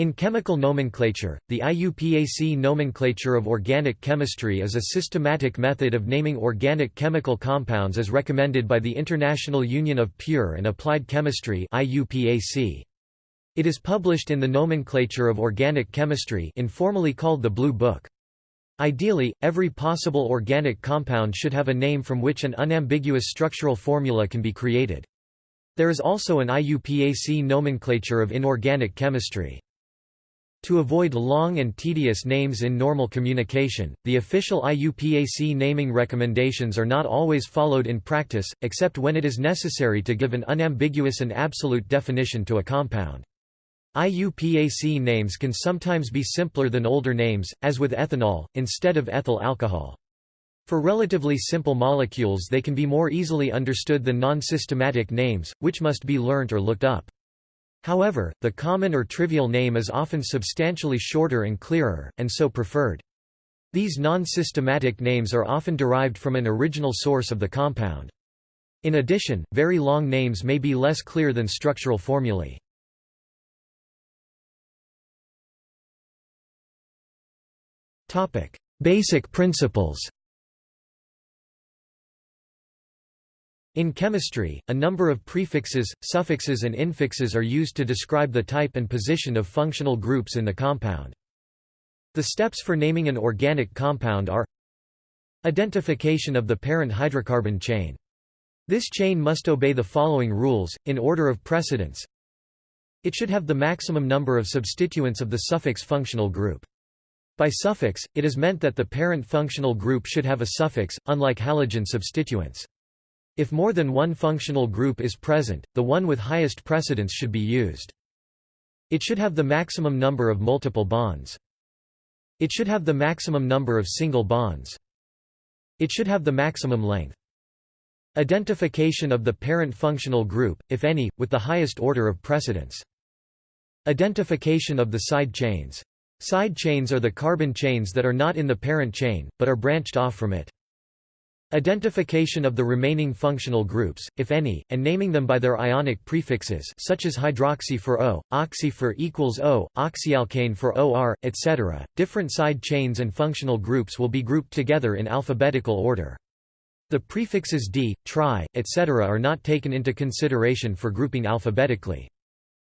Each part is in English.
In chemical nomenclature, the IUPAC nomenclature of organic chemistry is a systematic method of naming organic chemical compounds as recommended by the International Union of Pure and Applied Chemistry. It is published in the Nomenclature of Organic Chemistry informally called the Blue Book. Ideally, every possible organic compound should have a name from which an unambiguous structural formula can be created. There is also an IUPAC nomenclature of inorganic chemistry. To avoid long and tedious names in normal communication, the official IUPAC naming recommendations are not always followed in practice, except when it is necessary to give an unambiguous and absolute definition to a compound. IUPAC names can sometimes be simpler than older names, as with ethanol, instead of ethyl alcohol. For relatively simple molecules they can be more easily understood than non-systematic names, which must be learnt or looked up. However, the common or trivial name is often substantially shorter and clearer, and so preferred. These non-systematic names are often derived from an original source of the compound. In addition, very long names may be less clear than structural formulae. Basic principles In chemistry, a number of prefixes, suffixes and infixes are used to describe the type and position of functional groups in the compound. The steps for naming an organic compound are Identification of the parent hydrocarbon chain. This chain must obey the following rules, in order of precedence. It should have the maximum number of substituents of the suffix functional group. By suffix, it is meant that the parent functional group should have a suffix, unlike halogen substituents. If more than one functional group is present, the one with highest precedence should be used. It should have the maximum number of multiple bonds. It should have the maximum number of single bonds. It should have the maximum length. Identification of the parent functional group, if any, with the highest order of precedence. Identification of the side chains. Side chains are the carbon chains that are not in the parent chain, but are branched off from it. Identification of the remaining functional groups, if any, and naming them by their ionic prefixes such as hydroxy for O, oxy for equals O, oxyalkane for OR, etc. Different side chains and functional groups will be grouped together in alphabetical order. The prefixes D, tri, etc. are not taken into consideration for grouping alphabetically.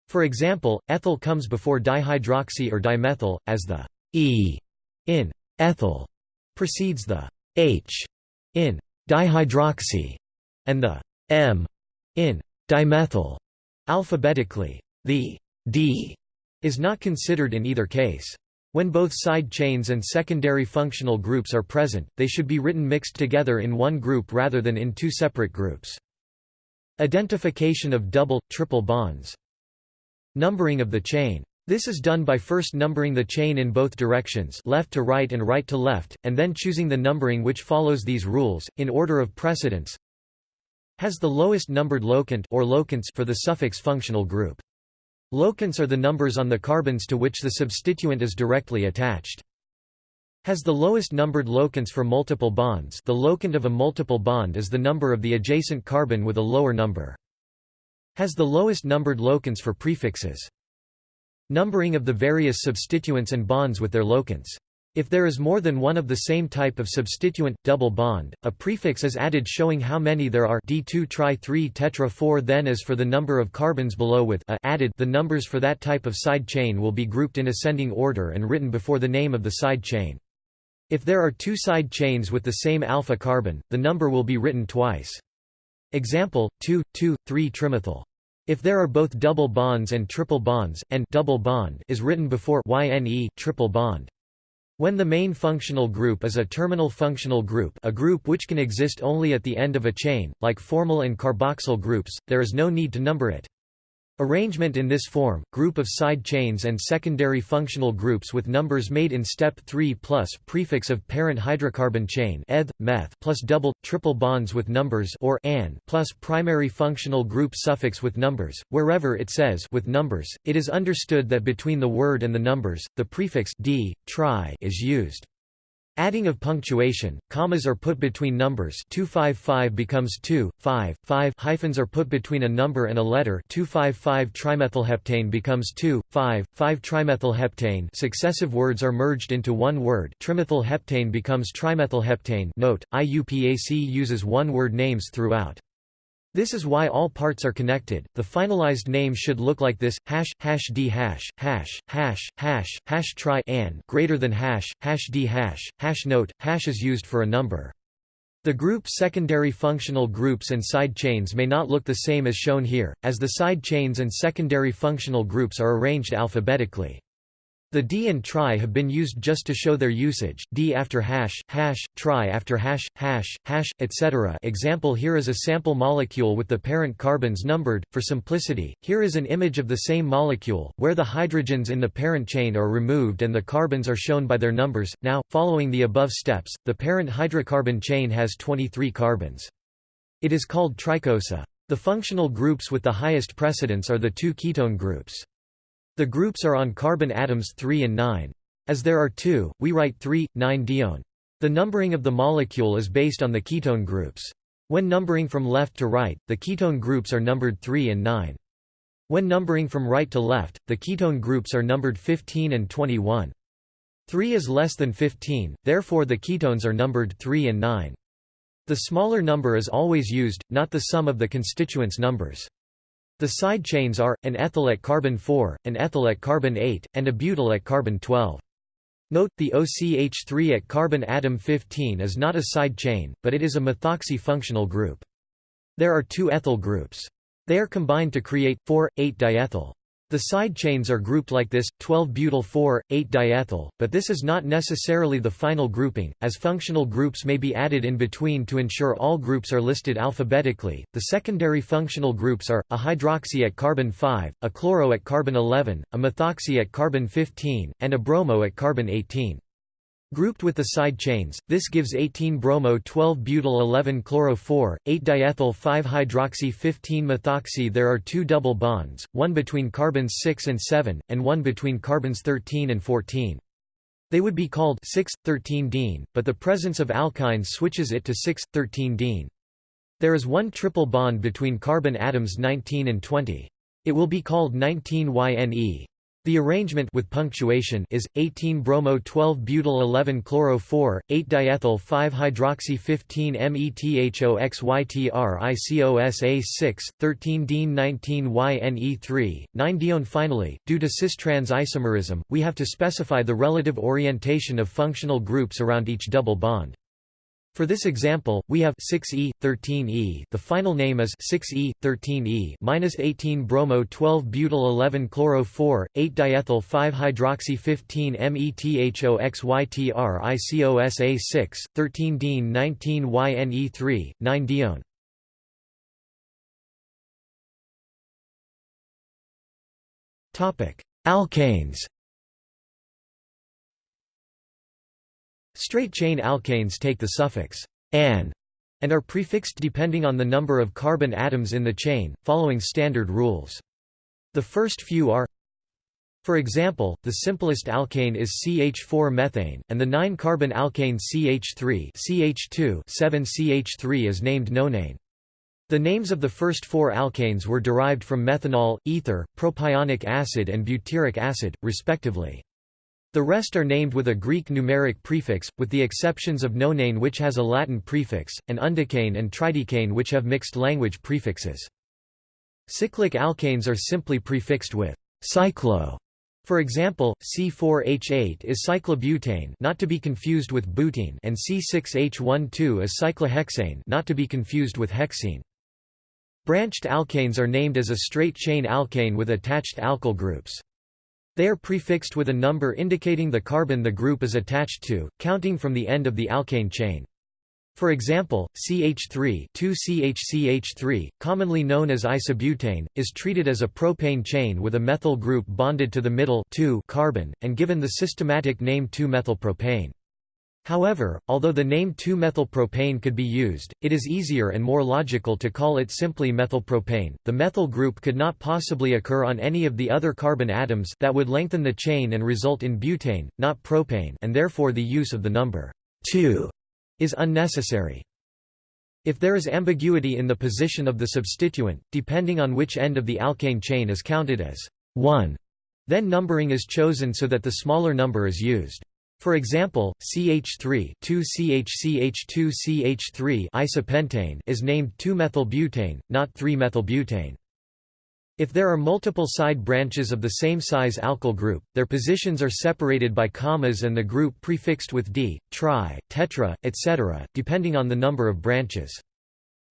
For example, ethyl comes before dihydroxy or dimethyl, as the E in ethyl precedes the H in dihydroxy and the M in dimethyl. Alphabetically, the D is not considered in either case. When both side chains and secondary functional groups are present, they should be written mixed together in one group rather than in two separate groups. Identification of double, triple bonds. Numbering of the chain. This is done by first numbering the chain in both directions left to right and right to left, and then choosing the numbering which follows these rules, in order of precedence. Has the lowest numbered locant or locants for the suffix functional group. Locants are the numbers on the carbons to which the substituent is directly attached. Has the lowest numbered locants for multiple bonds the locant of a multiple bond is the number of the adjacent carbon with a lower number. Has the lowest numbered locants for prefixes. Numbering of the various substituents and bonds with their locants. If there is more than one of the same type of substituent, double bond, a prefix is added showing how many there are D2 tri 3 tetra 4 then as for the number of carbons below with a added the numbers for that type of side chain will be grouped in ascending order and written before the name of the side chain. If there are two side chains with the same alpha carbon, the number will be written twice. Example, 2, 2, 3 trimethyl. If there are both double bonds and triple bonds, and double bond is written before YNE triple bond. When the main functional group is a terminal functional group a group which can exist only at the end of a chain, like formyl and carboxyl groups, there is no need to number it. Arrangement in this form, group of side chains and secondary functional groups with numbers made in step 3 plus prefix of parent hydrocarbon chain eth, meth plus double, triple bonds with numbers or an plus primary functional group suffix with numbers, wherever it says with numbers, it is understood that between the word and the numbers, the prefix d, tri is used. Adding of punctuation, commas are put between numbers. 255 becomes 2, 5, 5 hyphens are put between a number and a letter. 255 trimethylheptane becomes 2, 5, 5 trimethylheptane. Successive words are merged into one word. Trimethylheptane becomes trimethylheptane. Note, IUPAC uses one-word names throughout. This is why all parts are connected. The finalized name should look like this: hash hash d hash hash hash hash hash try an greater than hash hash d hash hash note. Hash is used for a number. The group secondary functional groups and side chains may not look the same as shown here, as the side chains and secondary functional groups are arranged alphabetically. The D and try have been used just to show their usage, D after hash, hash, try after hash, hash, hash, etc. Example Here is a sample molecule with the parent carbons numbered. For simplicity, here is an image of the same molecule, where the hydrogens in the parent chain are removed and the carbons are shown by their numbers. Now, following the above steps, the parent hydrocarbon chain has 23 carbons. It is called tricosa. The functional groups with the highest precedence are the two ketone groups. The groups are on carbon atoms 3 and 9. As there are two, we write 3, 9 dione. The numbering of the molecule is based on the ketone groups. When numbering from left to right, the ketone groups are numbered 3 and 9. When numbering from right to left, the ketone groups are numbered 15 and 21. 3 is less than 15, therefore the ketones are numbered 3 and 9. The smaller number is always used, not the sum of the constituents numbers. The side chains are, an ethyl at carbon 4, an ethyl at carbon 8, and a butyl at carbon 12. Note, the OCH3 at carbon atom 15 is not a side chain, but it is a methoxy functional group. There are two ethyl groups. They are combined to create, 4,8-diethyl. The side chains are grouped like this, 12-butyl-4, 8-diethyl, but this is not necessarily the final grouping, as functional groups may be added in between to ensure all groups are listed alphabetically. The secondary functional groups are, a hydroxy at carbon 5, a chloro at carbon 11, a methoxy at carbon 15, and a bromo at carbon 18. Grouped with the side chains, this gives 18-bromo 12-butyl 11-chloro-4, 8-diethyl 5-hydroxy 15-methoxy There are two double bonds, one between carbons 6 and 7, and one between carbons 13 and 14. They would be called 6,13-dene, but the presence of alkynes switches it to 6,13-dene. There is one triple bond between carbon atoms 19 and 20. It will be called 19YNE. The arrangement with punctuation is 18 bromo 12 butyl 11 chloro 4 8 diethyl 5 hydroxy 15 methoxytricosa 6 13 dene 19 yne3 9 dione finally. Due to cis-trans isomerism we have to specify the relative orientation of functional groups around each double bond for this example, we have 6E, 13E. The final name is 6E, 13E minus 18 bromo 12 butyl 11 chloro 4, 8 diethyl 5 hydroxy 15 methoxytricosa 6, 13 dene 19 yne3, 9 dione. Topic: Alkanes. Straight-chain alkanes take the suffix -an and are prefixed depending on the number of carbon atoms in the chain, following standard rules. The first few are for example, the simplest alkane is CH4-methane, and the 9-carbon alkane CH3 CH2 7CH3 is named nonane. The names of the first four alkanes were derived from methanol, ether, propionic acid and butyric acid, respectively. The rest are named with a Greek numeric prefix, with the exceptions of nonane which has a Latin prefix, and undecane and tridecane which have mixed language prefixes. Cyclic alkanes are simply prefixed with cyclo. For example, C4H8 is cyclobutane not to be confused with butene and C6H12 is cyclohexane not to be confused with hexene. Branched alkanes are named as a straight chain alkane with attached alkyl groups. They are prefixed with a number indicating the carbon the group is attached to, counting from the end of the alkane chain. For example, CH3 2CHCH3, commonly known as isobutane, is treated as a propane chain with a methyl group bonded to the middle carbon, and given the systematic name 2-methylpropane. However, although the name 2-methylpropane could be used, it is easier and more logical to call it simply methylpropane. The methyl group could not possibly occur on any of the other carbon atoms that would lengthen the chain and result in butane, not propane and therefore the use of the number 2 is unnecessary. If there is ambiguity in the position of the substituent, depending on which end of the alkane chain is counted as 1, then numbering is chosen so that the smaller number is used. For example, CH3 2CHCH2CH3 isopentane is named 2-methylbutane, not 3-methylbutane. If there are multiple side branches of the same size alkyl group, their positions are separated by commas and the group prefixed with d, tri, tetra, etc., depending on the number of branches.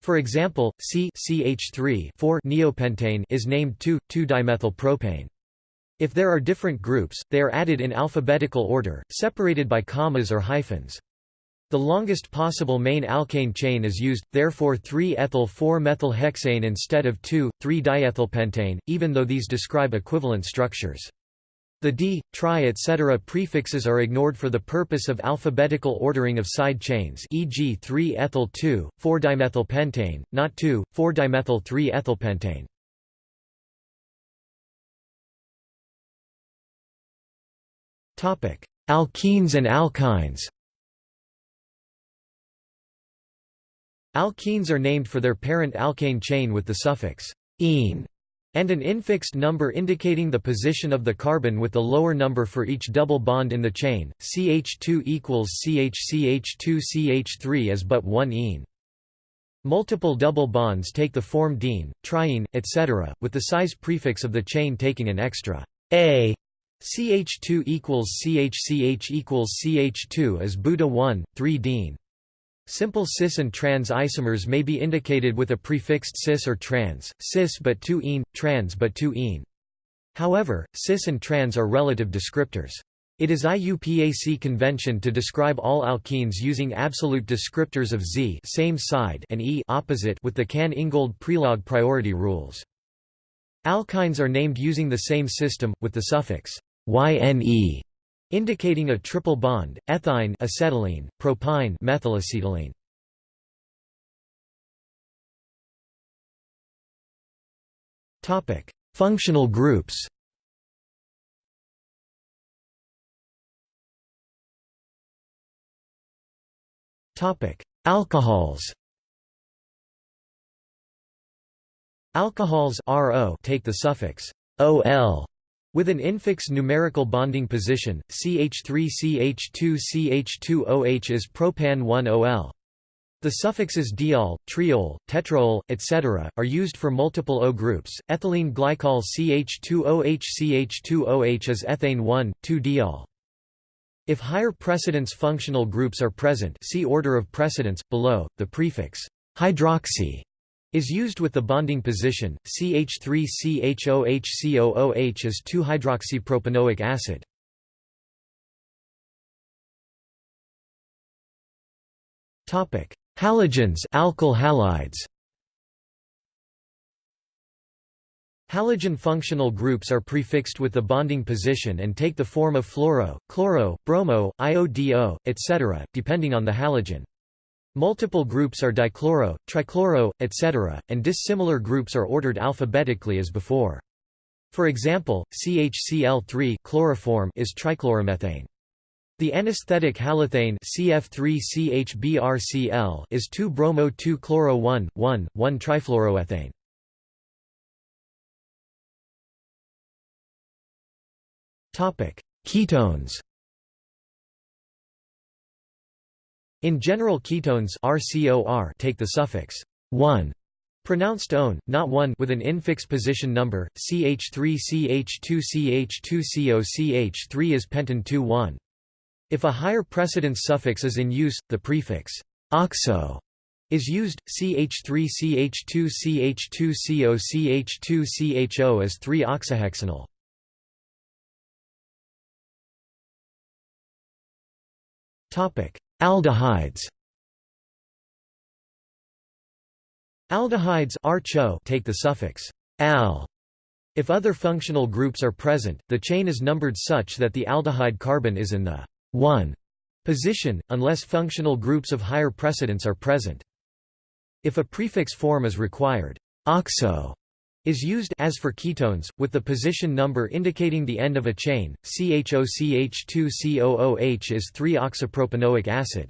For example, C-CH3-4, neopentane, is named 2,2-dimethylpropane. If there are different groups, they are added in alphabetical order, separated by commas or hyphens. The longest possible main alkane chain is used, therefore 3-ethyl-4-methylhexane instead of 2,3-diethylpentane, even though these describe equivalent structures. The d, tri etc. prefixes are ignored for the purpose of alphabetical ordering of side chains e.g. 3-ethyl-2, 4-dimethylpentane, not 2, 4-dimethyl-3-ethylpentane. Alkenes and alkynes Alkenes are named for their parent alkane chain with the suffix -ene and an infixed number indicating the position of the carbon with the lower number for each double bond in the chain. CH2 equals CHCH2 CH3 is but one ene. Multiple double bonds take the form diene, triene, etc., with the size prefix of the chain taking an extra a CH2 equals CHCH equals CH2 is buta 1, 3 Dean. Simple cis and trans isomers may be indicated with a prefixed cis or trans, cis but 2 ene, trans but 2 ene. However, cis and trans are relative descriptors. It is IUPAC convention to describe all alkenes using absolute descriptors of Z same side and E opposite with the Cahn-Ingold-Prelog priority rules. Alkynes are named using the same system, with the suffix YNE, indicating a triple bond, ethyne acetylene, propyne methylacetylene. Topic: Functional groups. Topic: Alcohols. Alcohols RO take the suffix OL with an infix numerical bonding position, CH3CH2CH2OH is propan-1-OL. The suffixes diol, triol, tetraol, etc., are used for multiple O groups. Ethylene glycol CH2OH CH2OH is ethane 1,2-diol. If higher precedence functional groups are present see order of precedence, below, the prefix hydroxy is used with the bonding position, CH3CHOHCOOH is 2-hydroxypropanoic acid. Halogens alkyl halides. Halogen functional groups are prefixed with the bonding position and take the form of fluoro, chloro, bromo, IODO, etc., depending on the halogen. Multiple groups are dichloro, trichloro, etc., and dissimilar groups are ordered alphabetically as before. For example, CHCl3 chloroform is trichloromethane. The anesthetic halothane CF3CHBrCl is 2-bromo-2-chloro-1,1, 1-trifluoroethane. Ketones In general ketones RCOR take the suffix 1 pronounced one, not 1 with an infix position number, CH3CH2CH2COCH3 is pentan 2-1. If a higher precedence suffix is in use, the prefix oxo is used, CH3CH2CH2COCH2CHO is 3-oxahexanol. Topic Aldehydes Aldehydes take the suffix al. If other functional groups are present, the chain is numbered such that the aldehyde carbon is in the 1 position, unless functional groups of higher precedence are present. If a prefix form is required, oxo is used as for ketones, with the position number indicating the end of a chain. CHOCH2COOH is 3-oxapropanoic acid.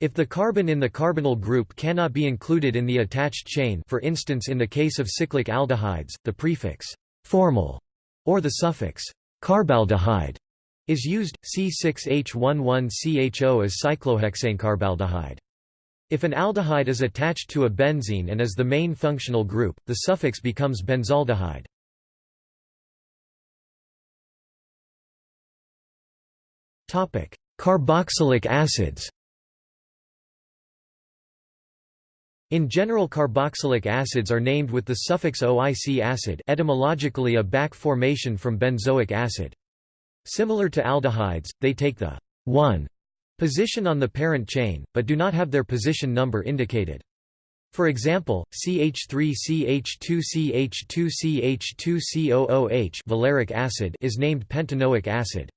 If the carbon in the carbonyl group cannot be included in the attached chain for instance in the case of cyclic aldehydes, the prefix «formyl» or the suffix «carbaldehyde» is used, C6H11CHO is cyclohexane carbaldehyde. If an aldehyde is attached to a benzene and is the main functional group, the suffix becomes benzaldehyde. Carboxylic acids In general carboxylic acids are named with the suffix OIC acid etymologically a back formation from benzoic acid. Similar to aldehydes, they take the 1 position on the parent chain, but do not have their position number indicated. For example, CH3CH2CH2CH2COOH valeric acid is named pentanoic acid.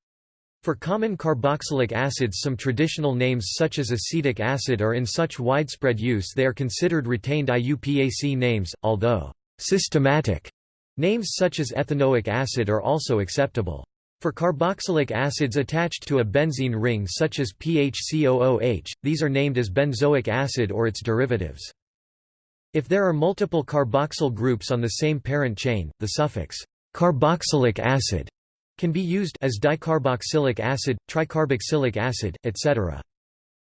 For common carboxylic acids some traditional names such as acetic acid are in such widespread use they are considered retained IUPAC names, although «systematic» names such as ethanoic acid are also acceptable. For carboxylic acids attached to a benzene ring such as PHCOOH, these are named as benzoic acid or its derivatives. If there are multiple carboxyl groups on the same parent chain, the suffix «carboxylic acid» can be used as dicarboxylic acid, tricarboxylic acid, etc.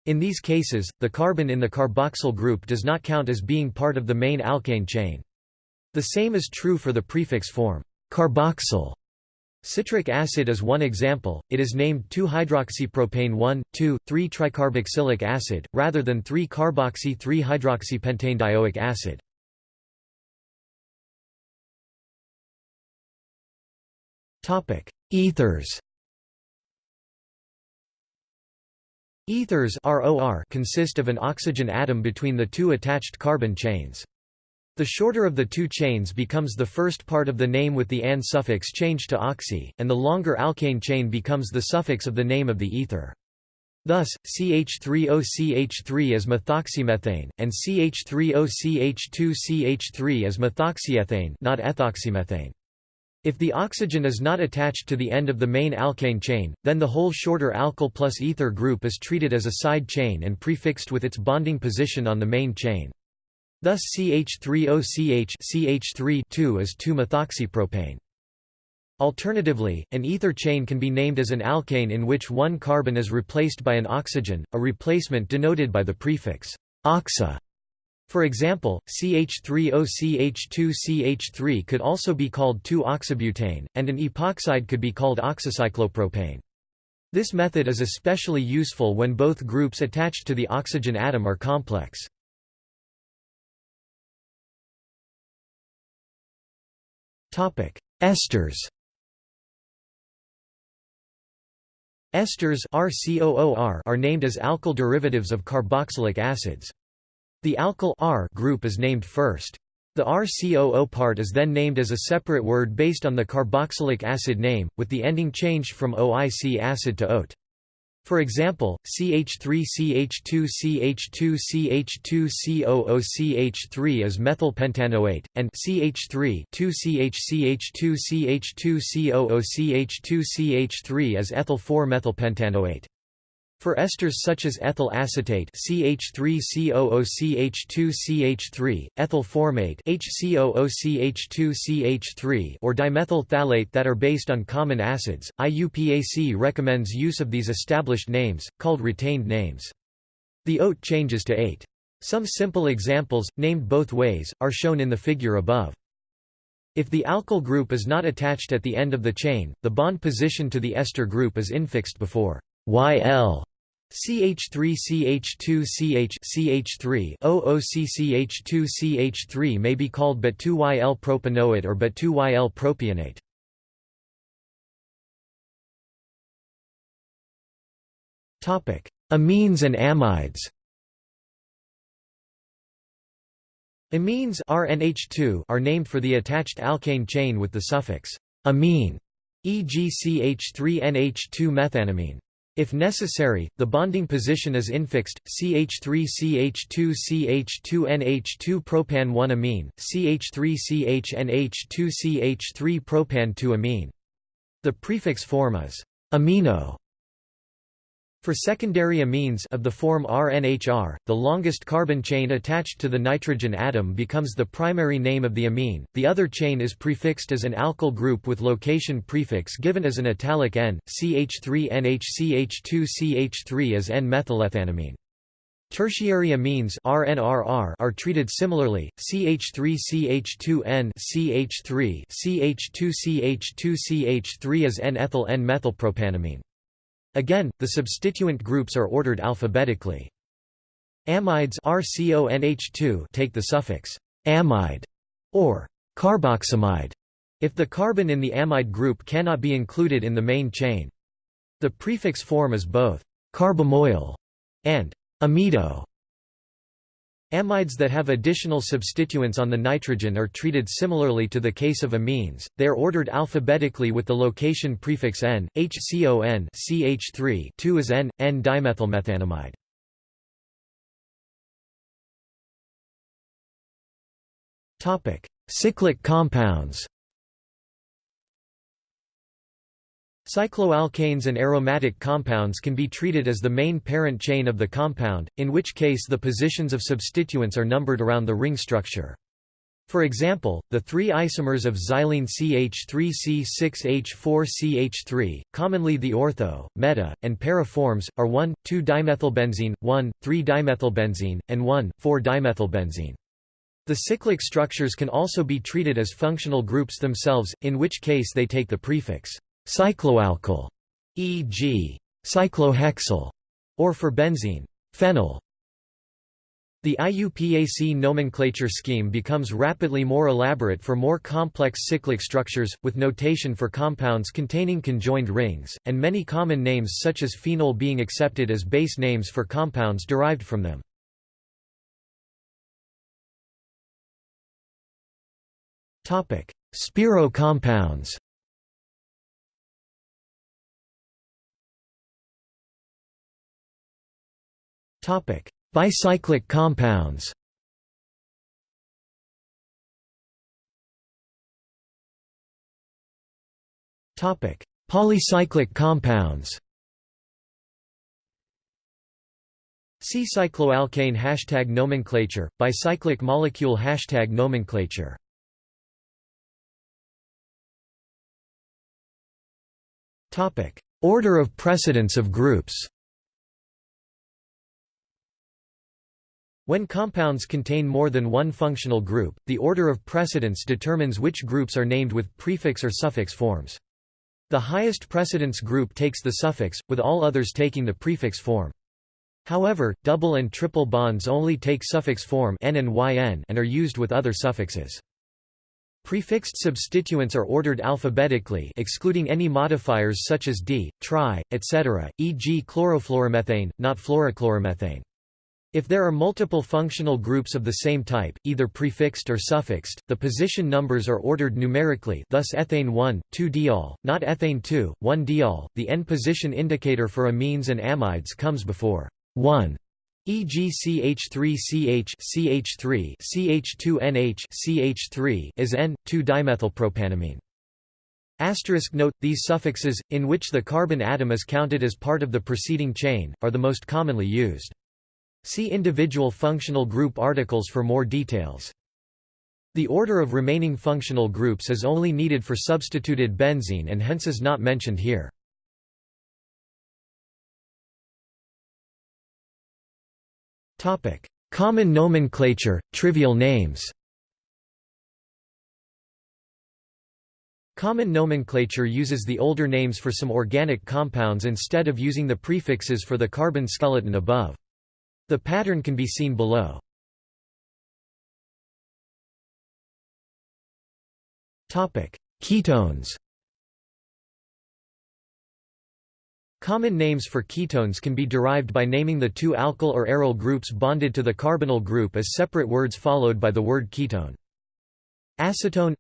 In these cases, the carbon in the carboxyl group does not count as being part of the main alkane chain. The same is true for the prefix form carboxyl. Citric acid is one example, it is named 2-hydroxypropane 1,2,3-tricarboxylic acid, rather than 3-carboxy-3-hydroxypentane acid. Ethers Ethers consist of an oxygen atom between the two attached carbon chains. The shorter of the two chains becomes the first part of the name with the an suffix changed to oxy, and the longer alkane chain becomes the suffix of the name of the ether. Thus, CH3OCH3 is methoxymethane, and CH3OCH2CH3 is methoxyethane not ethoxymethane. If the oxygen is not attached to the end of the main alkane chain, then the whole shorter alkyl plus ether group is treated as a side chain and prefixed with its bonding position on the main chain. Thus CH3OCH CH3 is 2-methoxypropane. Alternatively, an ether chain can be named as an alkane in which one carbon is replaced by an oxygen, a replacement denoted by the prefix oxa. For example, CH3OCH2CH3 could also be called 2-oxybutane, and an epoxide could be called oxocyclopropane. This method is especially useful when both groups attached to the oxygen atom are complex. Esters Esters are named as alkyl derivatives of carboxylic acids. The alkyl R group is named first. The RCOO part is then named as a separate word based on the carboxylic acid name, with the ending changed from OIC acid to OAT. For example, CH3CH2CH2CH2COOCH3 is methylpentanoate, and CH3-2CH2CH2COOCH2CH3 is ethyl-4-methylpentanoate. For esters such as ethyl acetate CH3COOCH2CH3, ethyl formate HCOOCH2CH3 or dimethyl phthalate that are based on common acids, IUPAC recommends use of these established names, called retained names. The OAT changes to 8. Some simple examples, named both ways, are shown in the figure above. If the alkyl group is not attached at the end of the chain, the bond position to the ester group is infixed before YL CH3CH2CH CH3 OOCCH2CH3 may be called but2YL propanoate or but2YL propionate. Topic: Amines and amides. Amines RNH2 are named for the attached alkane chain with the suffix amine, e.g. CH3NH2 methanamine. If necessary, the bonding position is infixed, CH3CH2CH2NH2 propan-1 amine, CH3CHNH2CH3 propan-2 amine. The prefix form is amino. For secondary amines of the form RNHR, the longest carbon chain attached to the nitrogen atom becomes the primary name of the amine, the other chain is prefixed as an alkyl group with location prefix given as an italic N, CH3NHCH2CH3 as N-methylethanamine. Tertiary amines are treated similarly, CH3CH2N CH3 CH2CH2CH3 as N-ethyl N-methylpropanamine. Again, the substituent groups are ordered alphabetically. Amides RCONH2 take the suffix amide or carboxamide if the carbon in the amide group cannot be included in the main chain. The prefix form is both carbamoyl and amido. Amides that have additional substituents on the nitrogen are treated similarly to the case of amines, they are ordered alphabetically with the location prefix N, HCON CH3 2 is N, N-dimethylmethanamide. Cyclic compounds Cycloalkanes and aromatic compounds can be treated as the main parent chain of the compound, in which case the positions of substituents are numbered around the ring structure. For example, the three isomers of xylene CH3C6H4CH3, commonly the ortho, meta, and para forms, are 1,2-dimethylbenzene, 1,3-dimethylbenzene, and 1,4-dimethylbenzene. The cyclic structures can also be treated as functional groups themselves, in which case they take the prefix Cycloalkyl, e.g., cyclohexyl, or for benzene, phenyl. The IUPAC nomenclature scheme becomes rapidly more elaborate for more complex cyclic structures, with notation for compounds containing conjoined rings, and many common names such as phenol being accepted as base names for compounds derived from them. Spiro compounds Bicyclic compounds. Topic: Polycyclic compounds. See cycloalkane hashtag nomenclature, bicyclic molecule hashtag nomenclature. Topic: Order of precedence of groups When compounds contain more than one functional group, the order of precedence determines which groups are named with prefix or suffix forms. The highest precedence group takes the suffix, with all others taking the prefix form. However, double and triple bonds only take suffix form n and yn and are used with other suffixes. Prefixed substituents are ordered alphabetically excluding any modifiers such as d, tri, etc., e.g. chlorofluoromethane, not fluorochloromethane. If there are multiple functional groups of the same type, either prefixed or suffixed, the position numbers are ordered numerically thus ethane 1, 2-diol, not ethane 2, 1-diol. The N position indicator for amines and amides comes before 1 e.g. CH3CH CH3 CH2NH CH3 is N 2-dimethylpropanamine. Asterisk note, these suffixes, in which the carbon atom is counted as part of the preceding chain, are the most commonly used. See individual functional group articles for more details. The order of remaining functional groups is only needed for substituted benzene and hence is not mentioned here. Common nomenclature, trivial names Common nomenclature uses the older names for some organic compounds instead of using the prefixes for the carbon skeleton above. The pattern can be seen below. Ketones. Common names for ketones can be derived by naming the two alkyl or aryl groups bonded to the carbonyl group as separate words followed by the word ketone. Acetone.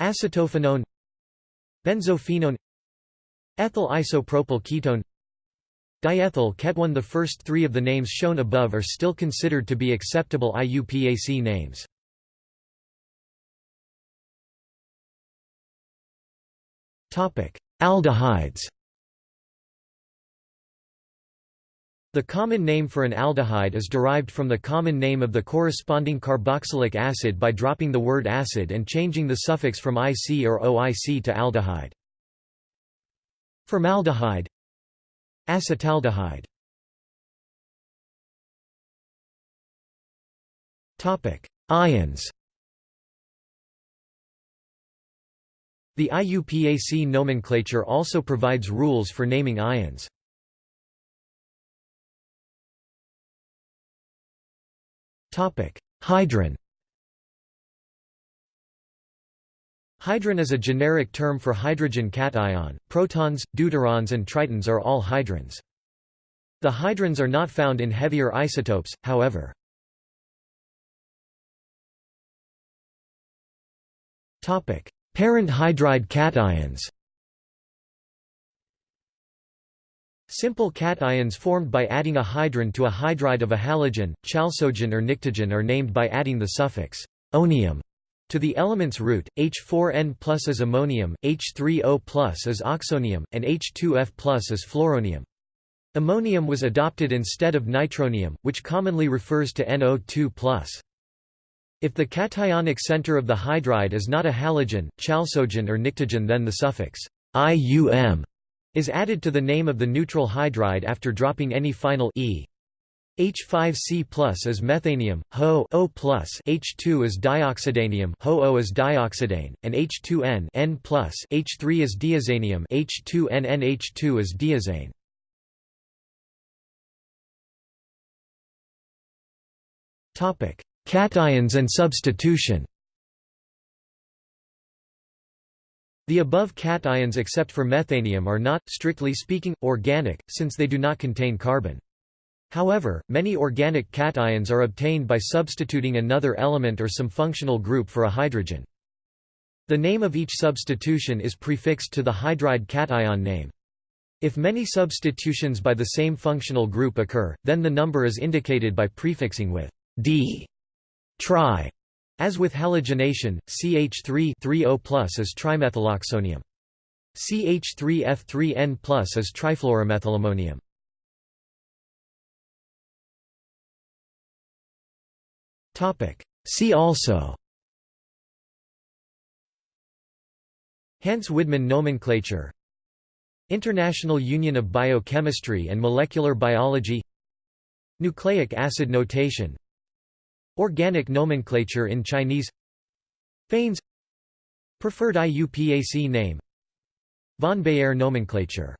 Acetophenone. Benzophenone. Ethyl isopropyl ketone Diethyl ketone The first three of the names shown above are still considered to be acceptable IUPAC names. Aldehydes The common name for an aldehyde is derived from the common name of the corresponding carboxylic acid by dropping the word acid and changing the suffix from IC or OIC to aldehyde. Formaldehyde Acetaldehyde. Ions. The IUPAC nomenclature also provides rules for naming ions. Hydron Hydron is a generic term for hydrogen cation. Protons, deuterons and tritons are all hydrons. The hydrons are not found in heavier isotopes, however. Topic: Parent hydride cations Simple cations formed by adding a hydron to a hydride of a halogen, chalcogen or pnictogen are named by adding the suffix onium to the element's root, H4N plus is ammonium, H3O plus is oxonium, and H2F plus is fluoronium. Ammonium was adopted instead of nitronium, which commonly refers to NO2 plus. If the cationic center of the hydride is not a halogen, chalcogen or pnictogen then the suffix IUM is added to the name of the neutral hydride after dropping any final e. H5C plus is methanium, HO O plus H2 is dioxidanium, HO O is dioxidane, and H2N N plus H3 is diazanium, H2N NH2 is diazane. Topic: Cations and substitution The above cations except for methanium are not, strictly speaking, organic, since they do not contain carbon. However, many organic cations are obtained by substituting another element or some functional group for a hydrogen. The name of each substitution is prefixed to the hydride cation name. If many substitutions by the same functional group occur, then the number is indicated by prefixing with d Tri, as with halogenation, CH3 3O+ is trimethyloxonium. CH3F3N+ is trifluoromethylammonium. See also. Hantzsch-Widman nomenclature. International Union of Biochemistry and Molecular Biology. Nucleic acid notation. Organic nomenclature in Chinese. Phanes Preferred IUPAC name. Von Baeyer nomenclature